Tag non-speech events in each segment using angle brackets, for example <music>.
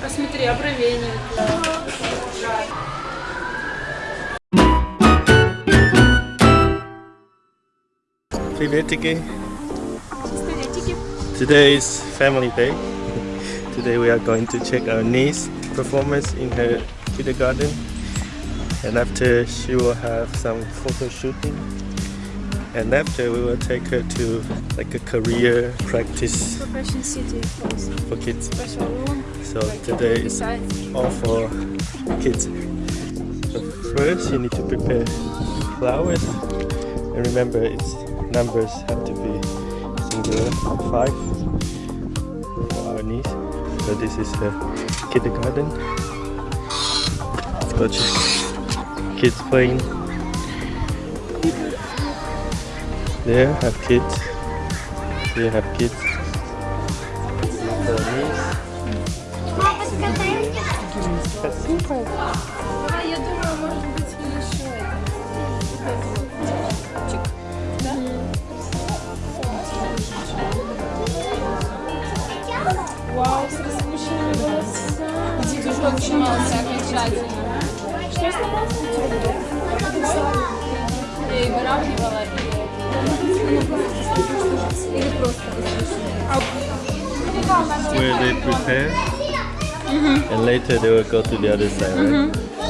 Посмотри, обровение. Приветики. Today is family day. <laughs> Today we are going to check our niece performance in her kindergarten and after she will have some photo shooting and after we will take her to like a career practice Profession City for kids. Special room. So today is all for kids. So first you need to prepare flowers and remember its numbers have to be singular 5 for our niece. So this is the kindergarten. Let's go check. Kids playing. There have kids. Here have kids. later they will go to the other side. Mm -hmm.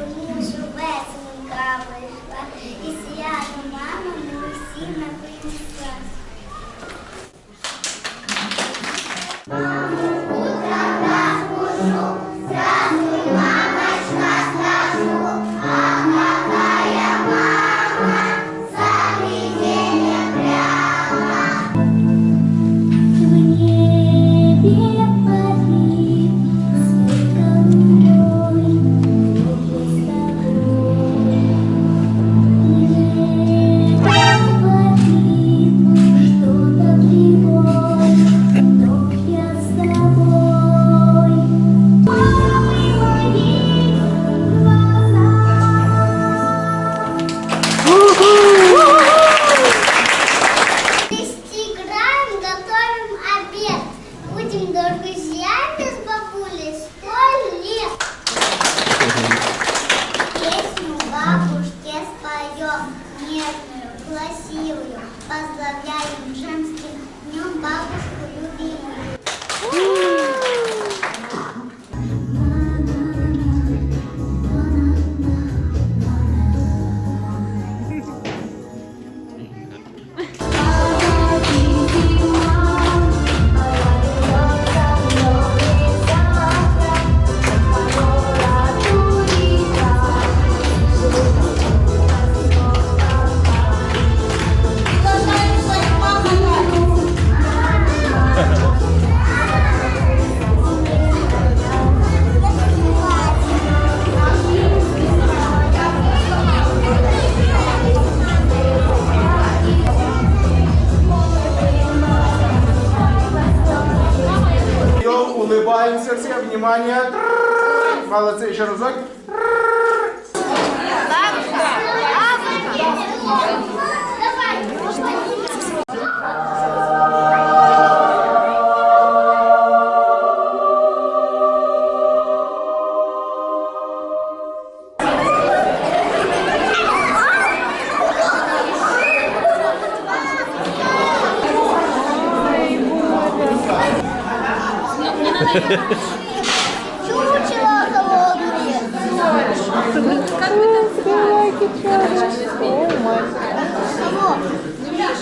Що веселенька вийшла, і свято мама ми всі напринесла.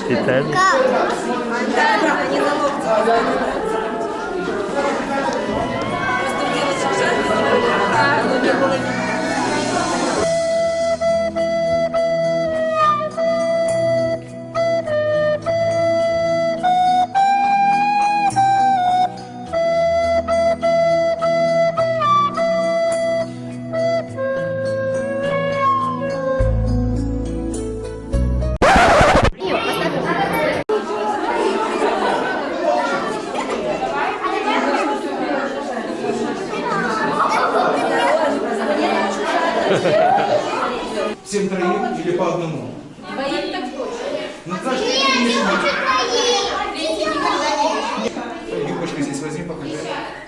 Питание. Как?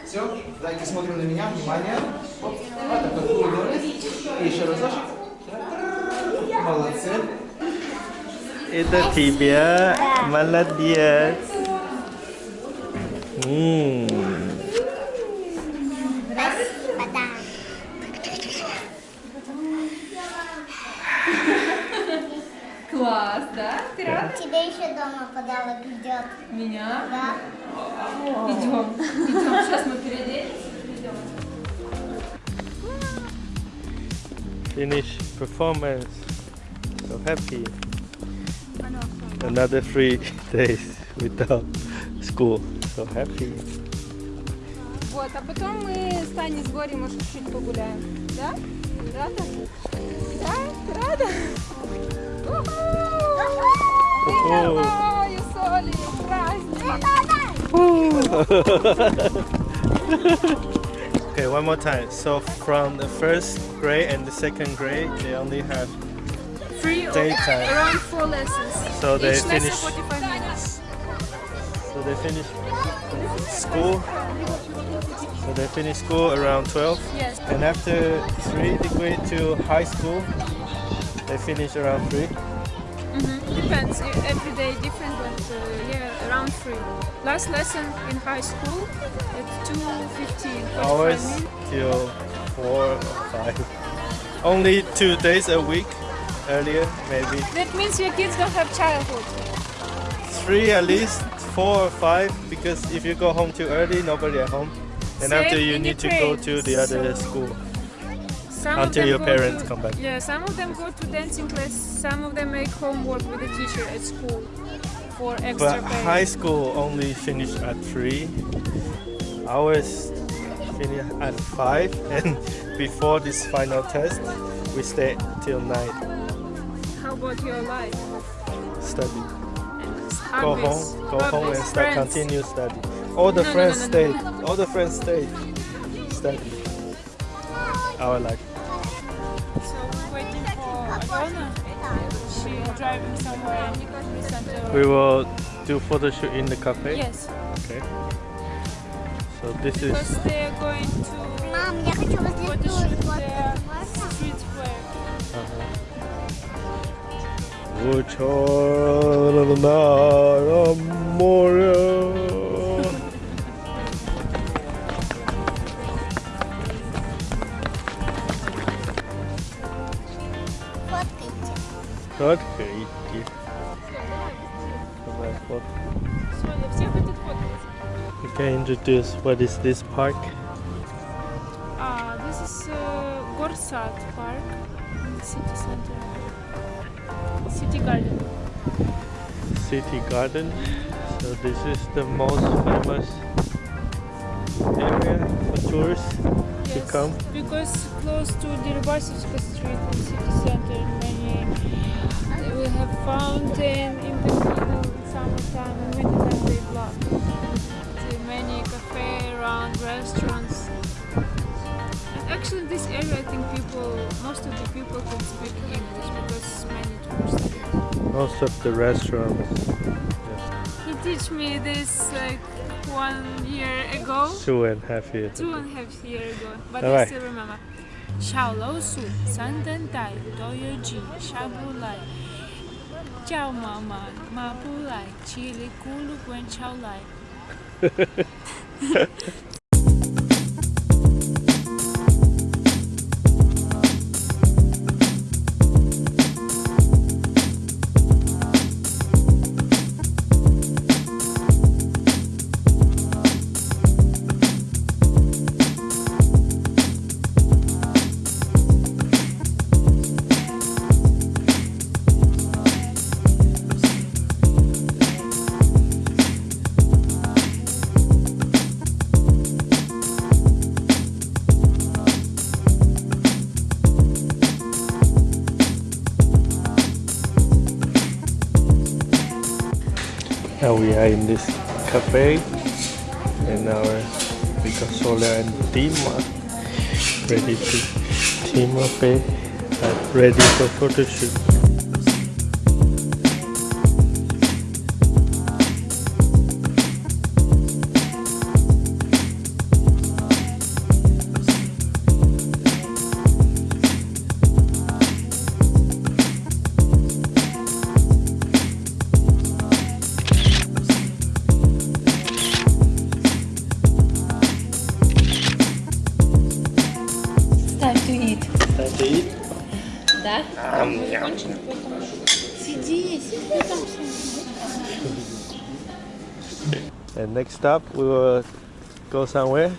Все, дайте смотрим на меня, внимание. Оп. Вот вот улыбнулись. И еще разочек. Молодцы. Это тебя. Молодец. М. Класс, да? Ты рада? Тебе еще дома подарок идет. Меня? Да. Идем. Идем. Сейчас мы переоденемся. Идем. Finish performance. So happy. Another three days without school. So happy. Вот, а потом мы с Таней с Горей, может, чуть погуляем. Да? Рада? Да? Ты рада? <laughs> Ой, Соли, праздник! Okay, one more time. So from the first grade and the second grade, they only have Free or Daytime. around four lessons. So they Each lesson finish- 45 minutes. so they finish school. So they finish school around 12. Yes. And after three degree to high school, they finish around three. Mm-hmm. Depends. e- Every day different, but uh, yeah, around three. Last lesson in high school at 2.15. Hours till four or five. Only two days a week. Earlier, maybe That means your kids don't have childhood. three at least, four or five. Because if you go home too early, nobody at home. And Same after you need to go to the other So- school. Some Until your parents to- come back. Yeah, some of them go to dancing class. Some of them make homework with the teacher at school for extra But pay. high school only finish at three. Ours finish at five, <laughs> and before this final test, we stay till nine. How about your life? Study. Go home, go home and start friends? continue study. All the No, friends no, no. All the friends stay. Study Our life. So waiting for Alona. She driving somewhere in center. We will do photo shoot in the cafe. Yes, Okay. So this is because they are going to Мам, я хочу возле photo стула shoot сфоткать. their Можно? street fair. Ученая море. Как идти? Давай фотку. Все, я всех introduce what is this park? Ah, this is uh, Gorsad Park in the city center. City garden. City garden. So this is the most famous area for tourists yes, to come. Because close to the Rybasovska street in city center many a fountain in the middle in summertime and wintertime they block. Many cafe around, restaurants. And actually in this area I think people, most of the people can speak English because many tourists Most of the restaurants. Yes. He teach me this like one year ago. Two and a half years. Two and a half year ago, but All I right. still remember. 小老鼠、三灯带、多有鸡、下不来。Chow mama. ma Mabulai. chili kulu, buen chow lai. Now we are in this cafe and our Picasola and Dima ready to Timofey eh? are uh, ready for photo shoot. Да? Um, yum. Сиди, сиди там. And next stop, we will go somewhere.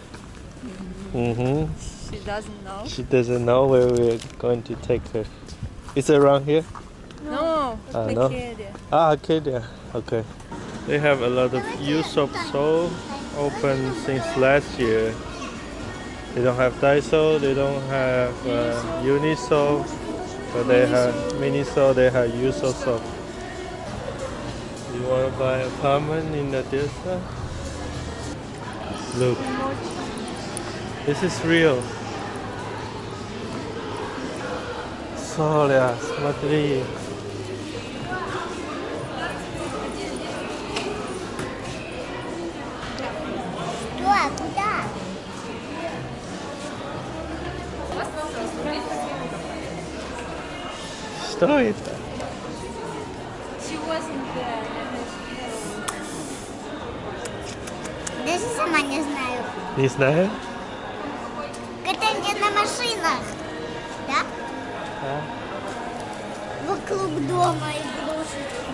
Mm-hmm. She doesn't know. She doesn't know where we're going to take her. Is it around here? No, Ah, no? Arcadia. Ah, Arcadia. Okay. They have a lot of Usopp Seoul open since last year. They don't have Daiso, they don't have uh, Uniso, but they have Miniso, they have Usopp. You want to buy apartment in Odessa? Look, this is real. Соля, смотри. Что это? She wasn't there. Даже сама не знаю. Не знаю. Это где на машинах. Да? А? Вокруг дома игрушечки.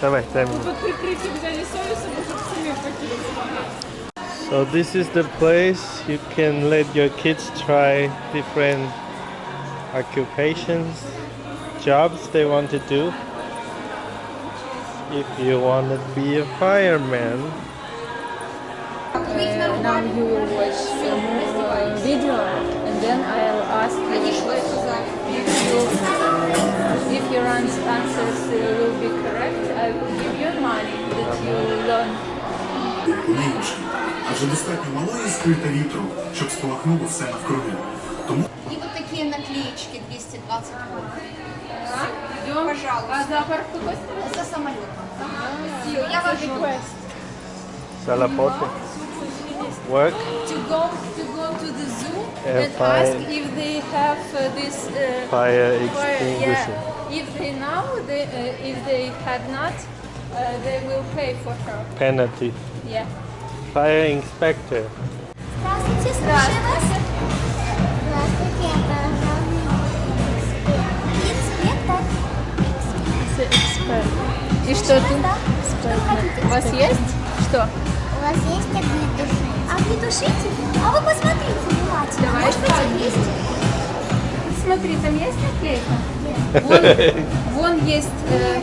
Давай, дай мне. Под прикрытием взяли совесть, чтобы семью покинуть. So this is the place you can let your kids try different occupations, jobs they want to do. If you want to be a fireman, Uh, now you will watch some uh, video and then I'll ask you if you if your ans- answers uh, will be correct. I will give you money that you learn. Ниночки, адже достатньо малої скрита вітру, щоб спалахнуло все навкруги. И вот такие наклеечки 220 вольт. Идем. Пожалуйста. А зоопарк какой стороны? За самолетом. Я вас жду. Salapote, work, To go to go to the zoo And and ask if they have uh, this uh, fire fire. extinguisher. Yeah. If they know, they, uh, if they had not, uh, they will pay for her. Penalty. Yeah. Fire inspector. Здравствуйте, слушаю вас. Это Инспектор. И что тут? У вас есть? Что? У вас есть огнетушитель? Огнетушитель? А вы посмотрите внимательно. Давай Может быть, есть? Смотри, там есть наклейка? Вон, вон есть. э,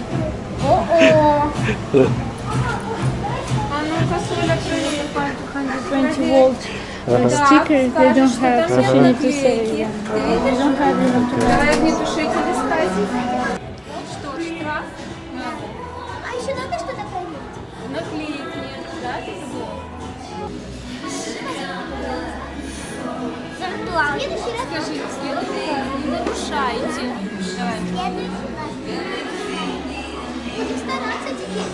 О-о! <laughs> А ну-ка, Соля, проверь. 20 volt uh, stickers, they don't have, she нет need to say, наклейки. yeah. Ты В следующий не нарушайте. Будем стараться теперь.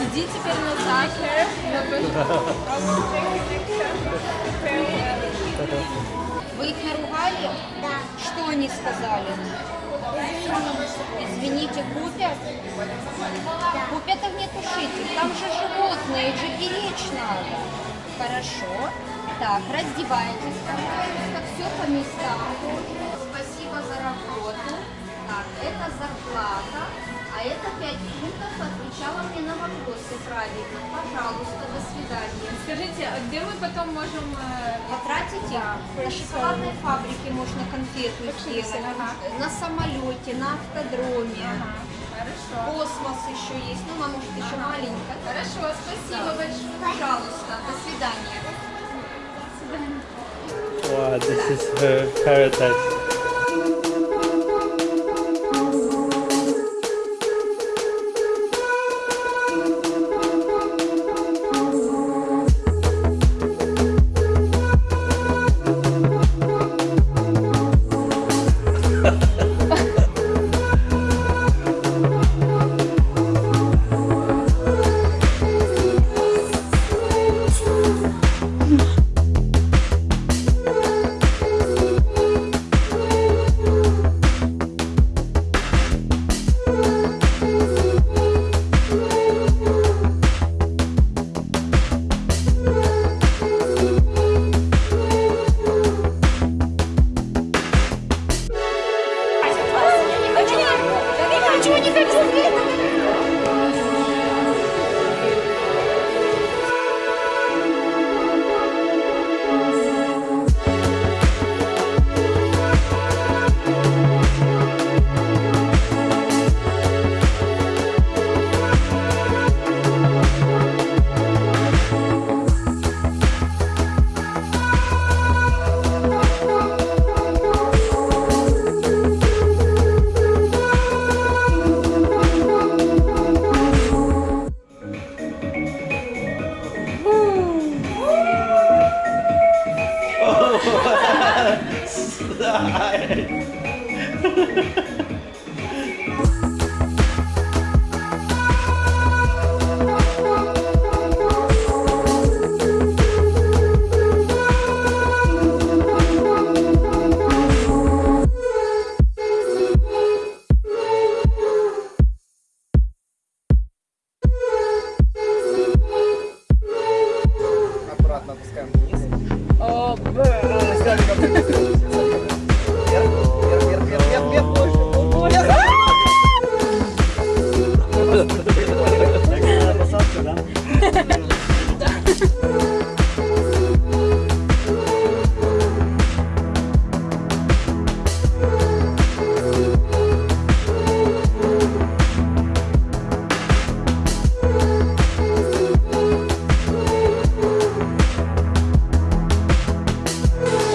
Иди теперь назад. Вы их наругали? Да. Что они сказали? Извините, купят? Купят огнетушитель. Там же животные, их же беречь надо. Хорошо. Так, раздевайтесь, пожалуйста, все по местам. Спасибо за работу. Так, это зарплата. А это 5 пунктов отвечала мне на вопросы правильно. Пожалуйста, до свидания. Скажите, а где мы потом можем... э, Потратить их на шоколадной фабрике можно конфету сделать, ага. на самолете, на автодроме. Хорошо. Космос еще есть, ну она может еще маленькая. Хорошо, спасибо большое. Пожалуйста, до свидания. Wow, this is her paradise.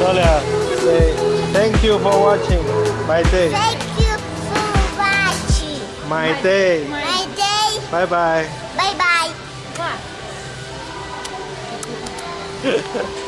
Sonia, say thank you for watching my day. Thank you for watching My day. my day. Bye bye. Bye bye. <laughs>